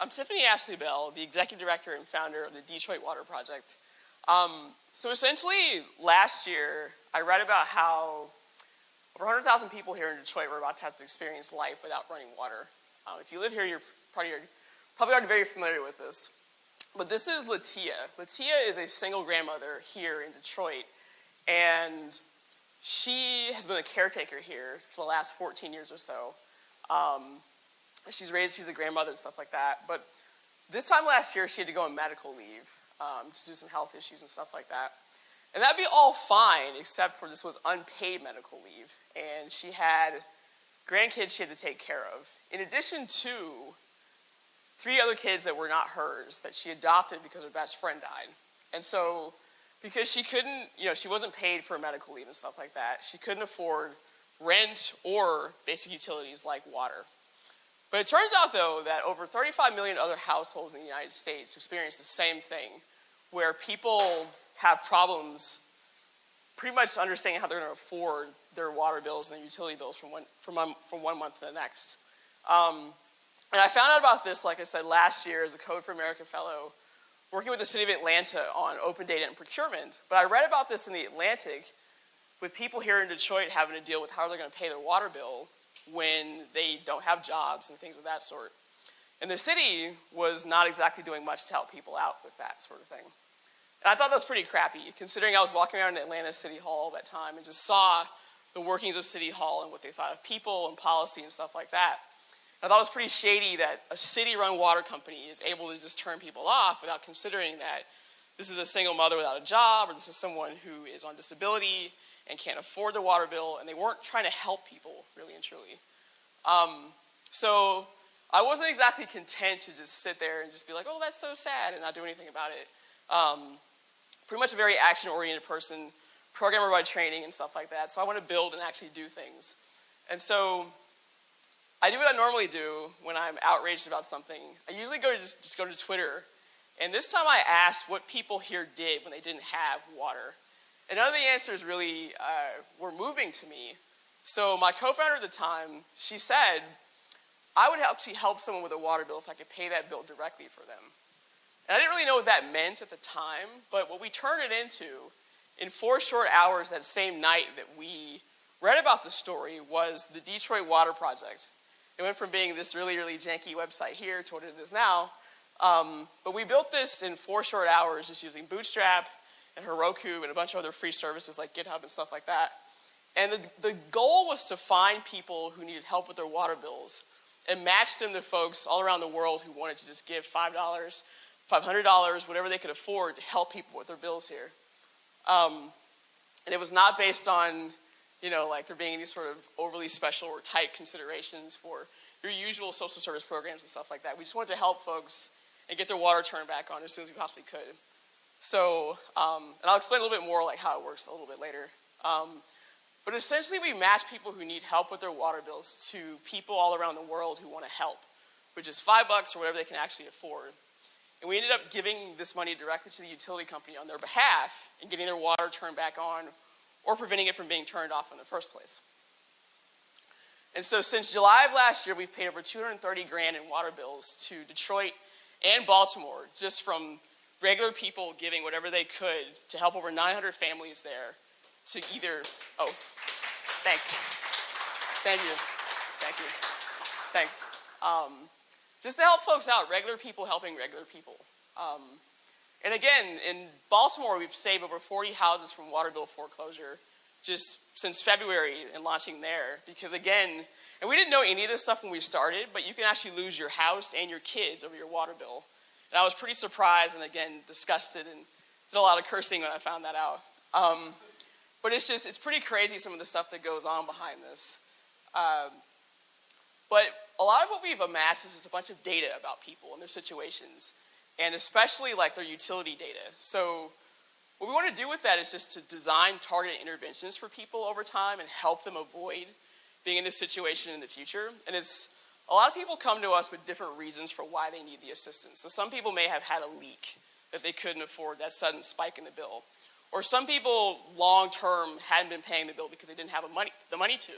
I'm Tiffany Ashley Bell, the executive director and founder of the Detroit Water Project. Um, so essentially, last year, I read about how over 100,000 people here in Detroit were about to have to experience life without running water. Um, if you live here, you're probably, probably already very familiar with this. But this is Latia. Latia is a single grandmother here in Detroit, and she has been a caretaker here for the last 14 years or so. Um, she's raised, she's a grandmother and stuff like that. But this time last year, she had to go on medical leave um, to do some health issues and stuff like that. And that'd be all fine, except for this was unpaid medical leave. And she had grandkids she had to take care of. In addition to three other kids that were not hers that she adopted because her best friend died. And so, because she couldn't, you know, she wasn't paid for medical leave and stuff like that, she couldn't afford rent or basic utilities like water. But it turns out, though, that over 35 million other households in the United States experience the same thing, where people have problems pretty much understanding how they're going to afford their water bills and their utility bills from one, from one, from one month to the next. Um, and I found out about this, like I said, last year as a Code for America Fellow, working with the City of Atlanta on open data and procurement. But I read about this in the Atlantic with people here in Detroit having to deal with how they're going to pay their water bill when they don't have jobs and things of that sort. And the city was not exactly doing much to help people out with that sort of thing. And I thought that was pretty crappy, considering I was walking around in Atlanta City Hall all that time and just saw the workings of City Hall and what they thought of people and policy and stuff like that. I thought it was pretty shady that a city-run water company is able to just turn people off without considering that this is a single mother without a job, or this is someone who is on disability and can't afford the water bill, and they weren't trying to help people, really and truly. Um, so I wasn't exactly content to just sit there and just be like, oh, that's so sad, and not do anything about it. Um, pretty much a very action-oriented person, programmer by training and stuff like that, so I want to build and actually do things. And so I do what I normally do when I'm outraged about something. I usually go to just, just go to Twitter, and this time I asked what people here did when they didn't have water. And none of the answers really uh, were moving to me. So my co-founder at the time, she said, I would actually help someone with a water bill if I could pay that bill directly for them. And I didn't really know what that meant at the time, but what we turned it into in four short hours that same night that we read about the story was the Detroit Water Project. It went from being this really, really janky website here to what it is now. Um, but we built this in four short hours just using Bootstrap and Heroku and a bunch of other free services like GitHub and stuff like that. And the, the goal was to find people who needed help with their water bills and match them to folks all around the world who wanted to just give $5, $500, whatever they could afford to help people with their bills here. Um, and it was not based on you know, like there being any sort of overly special or tight considerations for your usual social service programs and stuff like that. We just wanted to help folks and get their water turned back on as soon as we possibly could. So, um, and I'll explain a little bit more like how it works a little bit later. Um, but essentially we match people who need help with their water bills to people all around the world who want to help, which is five bucks or whatever they can actually afford. And we ended up giving this money directly to the utility company on their behalf and getting their water turned back on or preventing it from being turned off in the first place. And so since July of last year, we've paid over 230 grand in water bills to Detroit and Baltimore just from regular people giving whatever they could to help over 900 families there to either, oh, thanks. Thank you. Thank you. Thanks. Um, just to help folks out, regular people helping regular people. Um, and again, in Baltimore, we've saved over 40 houses from water bill foreclosure just since February and launching there. Because again, and we didn't know any of this stuff when we started, but you can actually lose your house and your kids over your water bill. And I was pretty surprised and again, disgusted and did a lot of cursing when I found that out. Um, but it's just, it's pretty crazy some of the stuff that goes on behind this. Um, but a lot of what we've amassed is just a bunch of data about people and their situations and especially like their utility data. So what we want to do with that is just to design targeted interventions for people over time and help them avoid being in this situation in the future. And it's, a lot of people come to us with different reasons for why they need the assistance. So some people may have had a leak that they couldn't afford, that sudden spike in the bill. Or some people long term hadn't been paying the bill because they didn't have money, the money to,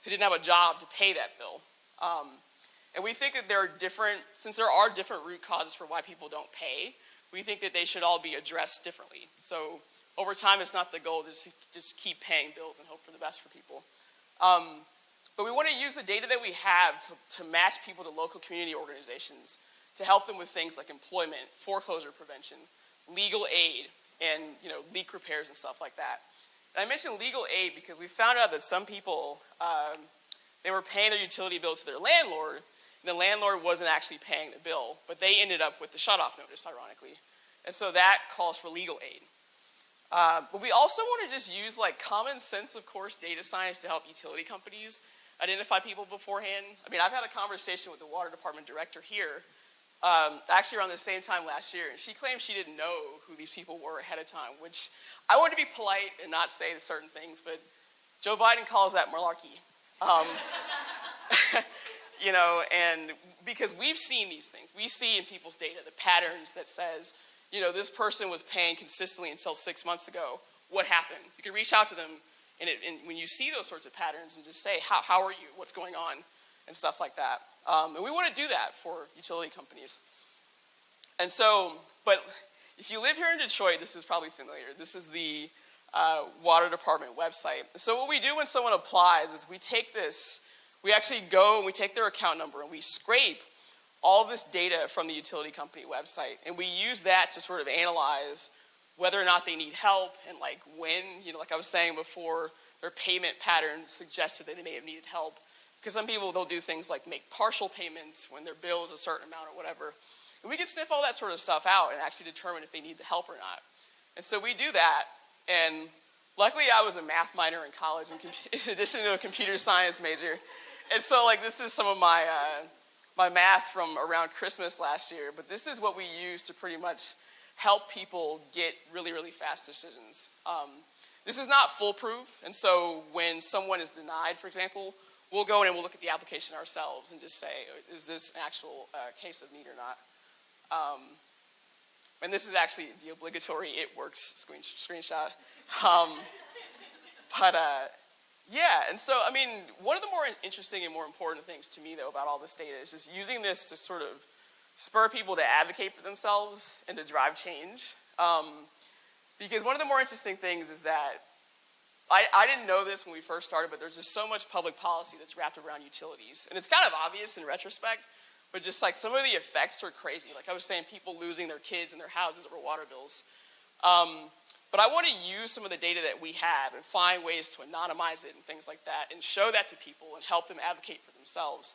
so they didn't have a job to pay that bill. Um, And we think that there are different, since there are different root causes for why people don't pay, we think that they should all be addressed differently. So over time, it's not the goal to just, just keep paying bills and hope for the best for people. Um, but we want to use the data that we have to, to match people to local community organizations to help them with things like employment, foreclosure prevention, legal aid, and you know, leak repairs and stuff like that. And I mentioned legal aid because we found out that some people, um, they were paying their utility bill to their landlord, and the landlord wasn't actually paying the bill, but they ended up with the shutoff notice, ironically. And so that calls for legal aid. Uh, but we also want to just use like common sense, of course, data science to help utility companies identify people beforehand. I mean, I've had a conversation with the water department director here, um, actually around the same time last year, and she claimed she didn't know who these people were ahead of time, which I want to be polite and not say certain things, but Joe Biden calls that malarkey. Um, you know, and because we've seen these things, we see in people's data the patterns that says, you know, this person was paying consistently until six months ago. What happened? You can reach out to them and, it, and, when you see those sorts of patterns and just say, how, how are you? What's going on? And stuff like that. Um, and we want to do that for utility companies. And so, but if you live here in Detroit, this is probably familiar. This is the uh, water department website. So what we do when someone applies is we take this, we actually go and we take their account number and we scrape all this data from the utility company website. And we use that to sort of analyze whether or not they need help and like when, you know, like I was saying before, their payment pattern suggested that they may have needed help. Because some people, they'll do things like make partial payments when their bill is a certain amount or whatever. And we can sniff all that sort of stuff out and actually determine if they need the help or not. And so we do that. And luckily I was a math minor in college in, in addition to a computer science major. And so like this is some of my, uh, my math from around Christmas last year. But this is what we use to pretty much help people get really, really fast decisions. Um, this is not foolproof, and so when someone is denied, for example, we'll go in and we'll look at the application ourselves and just say, is this an actual uh, case of need or not? Um, and this is actually the obligatory it works screen, screenshot. Um, but uh, yeah, and so, I mean, one of the more interesting and more important things to me, though, about all this data is just using this to sort of spur people to advocate for themselves and to drive change. Um, because one of the more interesting things is that I, I, didn't know this when we first started, but there's just so much public policy that's wrapped around utilities. And it's kind of obvious in retrospect, but just like some of the effects are crazy. Like I was saying, people losing their kids and their houses over water bills. Um, but I want to use some of the data that we have and find ways to anonymize it and things like that and show that to people and help them advocate for themselves.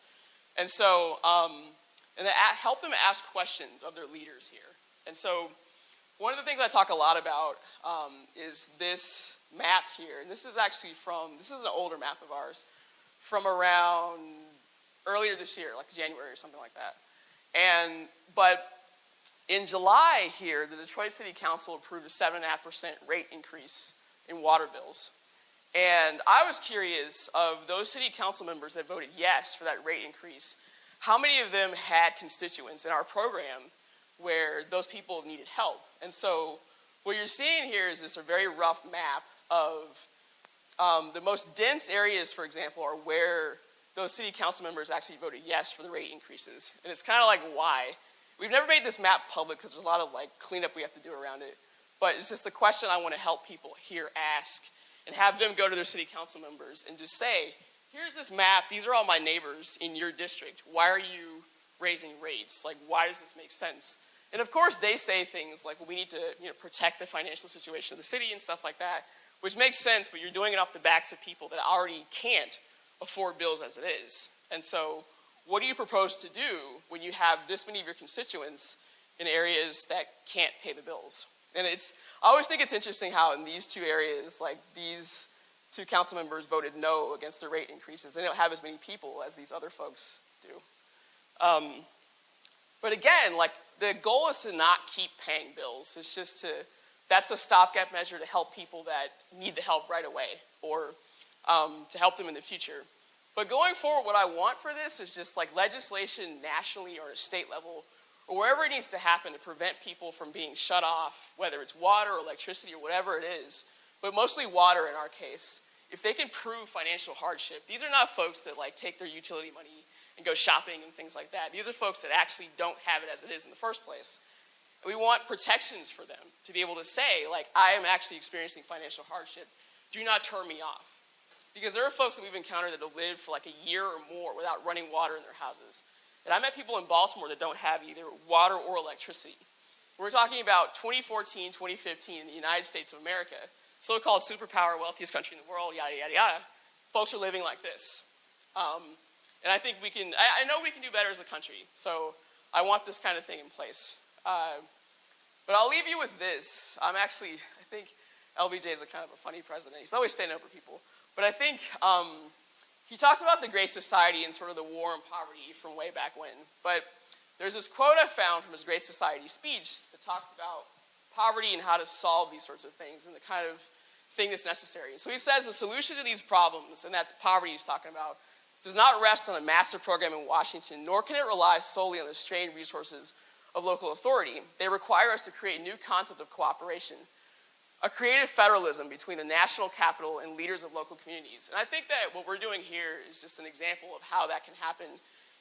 And so um, and help them ask questions of their leaders here. And so one of the things I talk a lot about um, is this map here. And this is actually from, this is an older map of ours, from around earlier this year, like January or something like that. And, but in July here, the Detroit City Council approved a 7.5% rate increase in water bills. And I was curious of those city council members that voted yes for that rate increase, how many of them had constituents in our program where those people needed help? And so what you're seeing here is this a very rough map of um, the most dense areas, for example, are where those city council members actually voted yes for the rate increases. And it's kind of like, why? We've never made this map public because there's a lot of like cleanup we have to do around it. But it's just a question I want to help people here ask and have them go to their city council members and just say, here's this map. These are all my neighbors in your district. Why are you raising rates? Like, why does this make sense? And of course, they say things like, well, we need to you know, protect the financial situation of the city and stuff like that, which makes sense, but you're doing it off the backs of people that already can't afford bills as it is. And so, what do you propose to do when you have this many of your constituents in areas that can't pay the bills? And it's, I always think it's interesting how in these two areas, like these two council members voted no against the rate increases. They don't have as many people as these other folks do. Um, but again, like the goal is to not keep paying bills. It's just to, that's a stopgap measure to help people that need the help right away or um, to help them in the future. But going forward, what I want for this is just like legislation nationally or at a state level or wherever it needs to happen to prevent people from being shut off, whether it's water or electricity or whatever it is, but mostly water in our case, if they can prove financial hardship, these are not folks that like take their utility money and go shopping and things like that. These are folks that actually don't have it as it is in the first place. We want protections for them to be able to say, like, I am actually experiencing financial hardship. Do not turn me off. Because there are folks that we've encountered that have lived for like a year or more without running water in their houses. And I met people in Baltimore that don't have either water or electricity. We're talking about 2014, 2015 in the United States of America, so-called superpower, wealthiest country in the world, yada, yada, yada. Folks are living like this. Um, and I think we can, I, I, know we can do better as a country. So I want this kind of thing in place. Uh, but I'll leave you with this. I'm actually, I think LBJ is a kind of a funny president. He's always standing up for people. But I think um, he talks about the Great Society and sort of the war on poverty from way back when. But there's this quote I found from his Great Society speech that talks about poverty and how to solve these sorts of things and the kind of thing that's necessary. So he says the solution to these problems, and that's poverty he's talking about, does not rest on a massive program in Washington, nor can it rely solely on the strained resources of local authority. They require us to create a new concept of cooperation, a creative federalism between the national capital and leaders of local communities. And I think that what we're doing here is just an example of how that can happen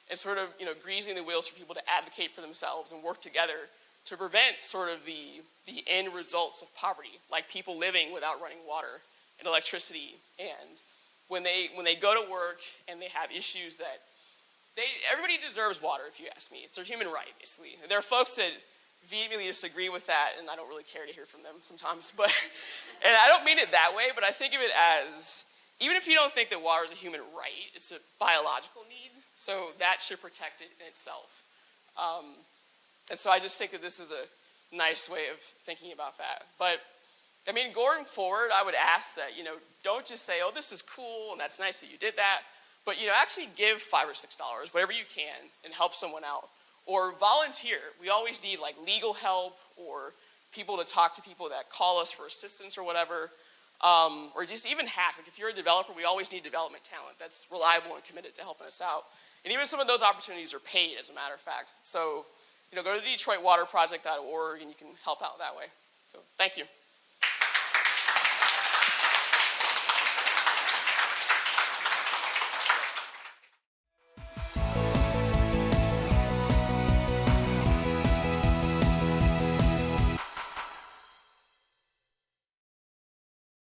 and sort of, you know, greasing the wheels for people to advocate for themselves and work together to prevent sort of the, the end results of poverty, like people living without running water and electricity. And when they, when they go to work and they have issues that they, everybody deserves water, if you ask me. It's their human right, basically. There are folks that vehemently disagree with that, and I don't really care to hear from them sometimes. But, and I don't mean it that way, but I think of it as even if you don't think that water is a human right, it's a biological need. So that should protect it in itself. Um, and so I just think that this is a nice way of thinking about that. But I mean, going forward, I would ask that, you know, don't just say, oh, this is cool and that's nice that you did that. But, you know, actually give five or six dollars, whatever you can, and help someone out. Or volunteer. We always need like legal help or people to talk to people that call us for assistance or whatever. Um, or just even hack. Like if you're a developer, we always need development talent that's reliable and committed to helping us out. And even some of those opportunities are paid, as a matter of fact. So, you know, go to DetroitWaterProject.org and you can help out that way. So, thank you.